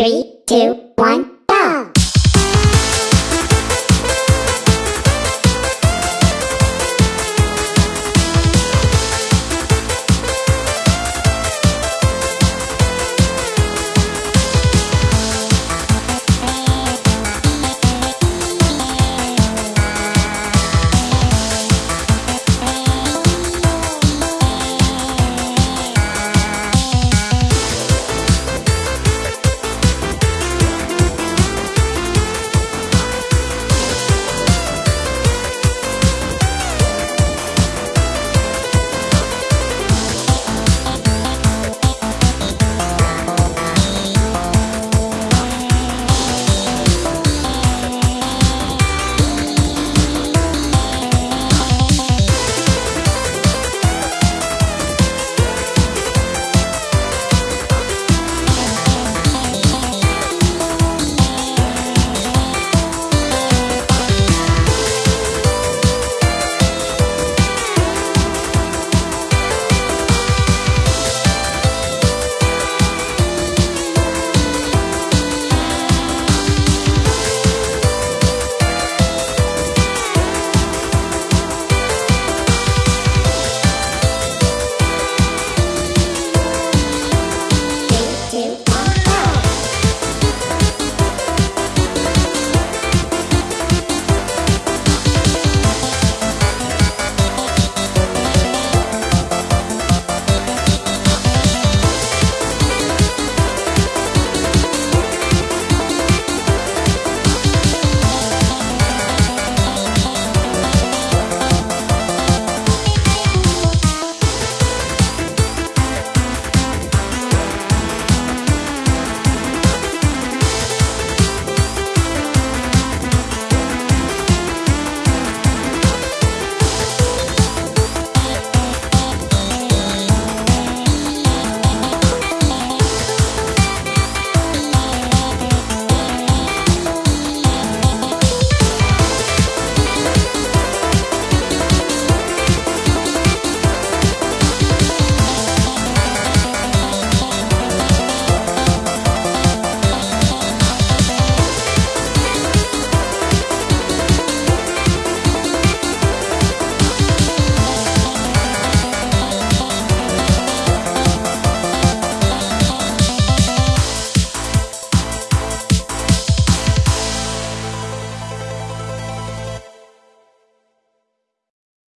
Three, two, one.